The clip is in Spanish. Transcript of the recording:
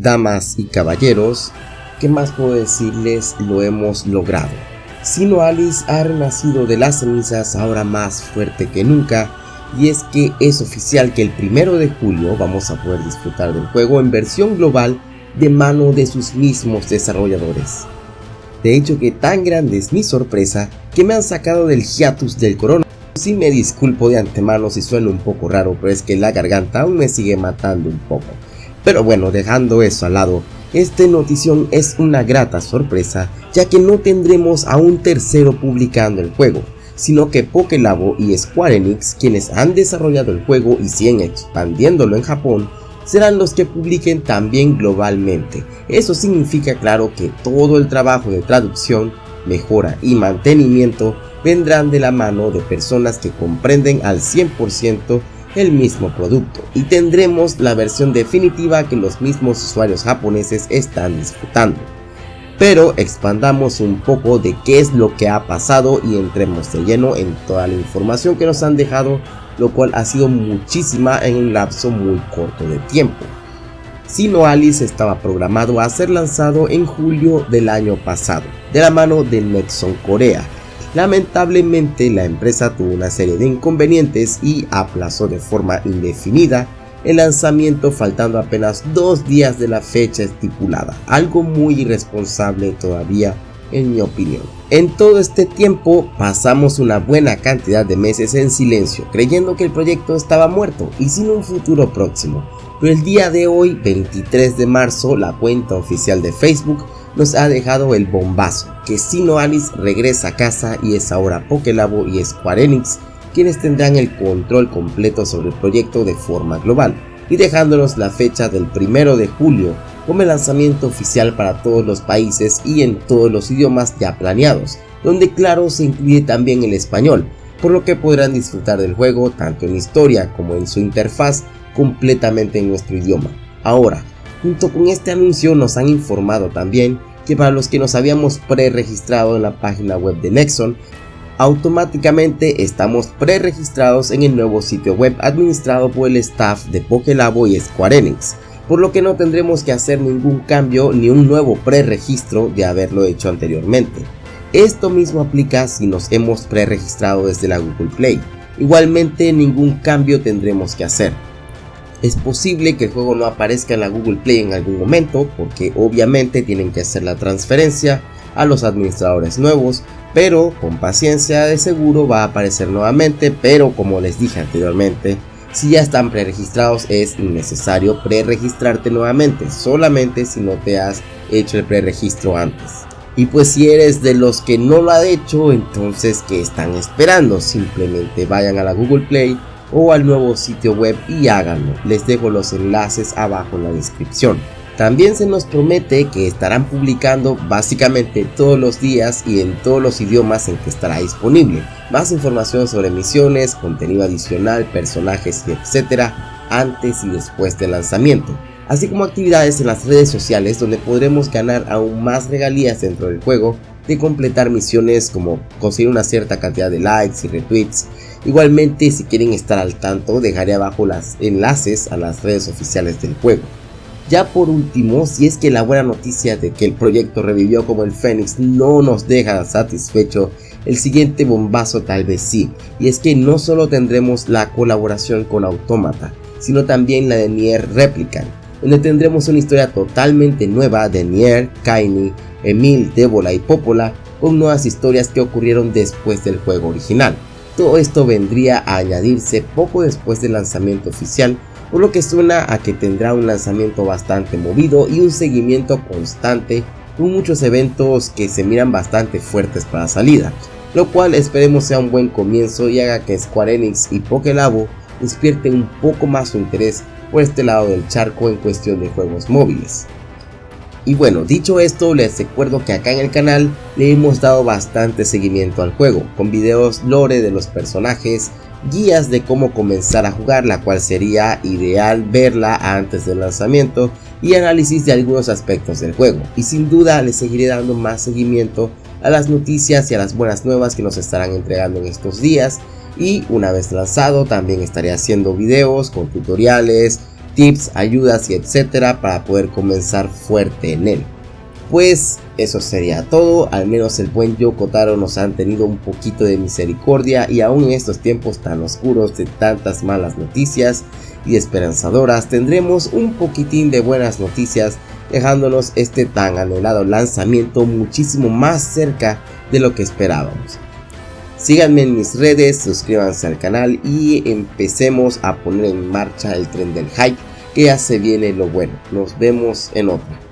Damas y caballeros, ¿qué más puedo decirles? Lo hemos logrado. Sino Alice ha renacido de las cenizas ahora más fuerte que nunca y es que es oficial que el primero de julio vamos a poder disfrutar del juego en versión global de mano de sus mismos desarrolladores. De hecho que tan grande es mi sorpresa que me han sacado del hiatus del corona. Si me disculpo de antemano si suena un poco raro, pero es que la garganta aún me sigue matando un poco. Pero bueno, dejando eso al lado, esta notición es una grata sorpresa, ya que no tendremos a un tercero publicando el juego, sino que Pokélabo y Square Enix, quienes han desarrollado el juego y siguen expandiéndolo en Japón, serán los que publiquen también globalmente. Eso significa claro que todo el trabajo de traducción, mejora y mantenimiento vendrán de la mano de personas que comprenden al 100% el mismo producto y tendremos la versión definitiva que los mismos usuarios japoneses están disfrutando. Pero expandamos un poco de qué es lo que ha pasado y entremos de lleno en toda la información que nos han dejado, lo cual ha sido muchísima en un lapso muy corto de tiempo. Sino Alice estaba programado a ser lanzado en julio del año pasado, de la mano de Nexon Corea, Lamentablemente la empresa tuvo una serie de inconvenientes y aplazó de forma indefinida el lanzamiento faltando apenas dos días de la fecha estipulada, algo muy irresponsable todavía en mi opinión. En todo este tiempo pasamos una buena cantidad de meses en silencio, creyendo que el proyecto estaba muerto y sin un futuro próximo, pero el día de hoy, 23 de marzo, la cuenta oficial de Facebook nos ha dejado el bombazo, que Sino Alice regresa a casa y es ahora Pokélabo y Square Enix quienes tendrán el control completo sobre el proyecto de forma global, y dejándonos la fecha del 1 de julio como el lanzamiento oficial para todos los países y en todos los idiomas ya planeados, donde claro se incluye también el español, por lo que podrán disfrutar del juego tanto en historia como en su interfaz completamente en nuestro idioma. Ahora, junto con este anuncio nos han informado también que para los que nos habíamos pre-registrado en la página web de Nexon, automáticamente estamos pre-registrados en el nuevo sitio web administrado por el staff de Pokélabo y Square Enix, por lo que no tendremos que hacer ningún cambio ni un nuevo pre-registro de haberlo hecho anteriormente. Esto mismo aplica si nos hemos pre-registrado desde la Google Play, igualmente ningún cambio tendremos que hacer. Es posible que el juego no aparezca en la Google Play en algún momento porque obviamente tienen que hacer la transferencia a los administradores nuevos, pero con paciencia de seguro va a aparecer nuevamente, pero como les dije anteriormente, si ya están preregistrados es innecesario preregistrarte nuevamente, solamente si no te has hecho el preregistro antes. Y pues si eres de los que no lo ha hecho, entonces ¿qué están esperando? Simplemente vayan a la Google Play, o al nuevo sitio web y háganlo. Les dejo los enlaces abajo en la descripción. También se nos promete que estarán publicando básicamente todos los días y en todos los idiomas en que estará disponible. Más información sobre misiones, contenido adicional, personajes y etcétera antes y después del lanzamiento. Así como actividades en las redes sociales donde podremos ganar aún más regalías dentro del juego de completar misiones como conseguir una cierta cantidad de likes y retweets Igualmente si quieren estar al tanto dejaré abajo los enlaces a las redes oficiales del juego. Ya por último, si es que la buena noticia de que el proyecto revivió como el Fénix no nos deja satisfecho, el siguiente bombazo tal vez sí, y es que no solo tendremos la colaboración con Automata, sino también la de Nier Replicant, donde tendremos una historia totalmente nueva de Nier, Kaini, Emil, Débola y Popola, con nuevas historias que ocurrieron después del juego original. Todo esto vendría a añadirse poco después del lanzamiento oficial, por lo que suena a que tendrá un lanzamiento bastante movido y un seguimiento constante con muchos eventos que se miran bastante fuertes para salida, lo cual esperemos sea un buen comienzo y haga que Square Enix y Pokélabo despierten un poco más su interés por este lado del charco en cuestión de juegos móviles. Y bueno, dicho esto, les recuerdo que acá en el canal le hemos dado bastante seguimiento al juego, con videos lore de los personajes, guías de cómo comenzar a jugar, la cual sería ideal verla antes del lanzamiento, y análisis de algunos aspectos del juego. Y sin duda les seguiré dando más seguimiento a las noticias y a las buenas nuevas que nos estarán entregando en estos días. Y una vez lanzado también estaré haciendo videos con tutoriales, tips, ayudas y etcétera para poder comenzar fuerte en él. Pues eso sería todo, al menos el buen Yokotaro nos han tenido un poquito de misericordia y aún en estos tiempos tan oscuros de tantas malas noticias y esperanzadoras tendremos un poquitín de buenas noticias dejándonos este tan anhelado lanzamiento muchísimo más cerca de lo que esperábamos. Síganme en mis redes, suscríbanse al canal y empecemos a poner en marcha el tren del hype que ya se viene lo bueno. Nos vemos en otro.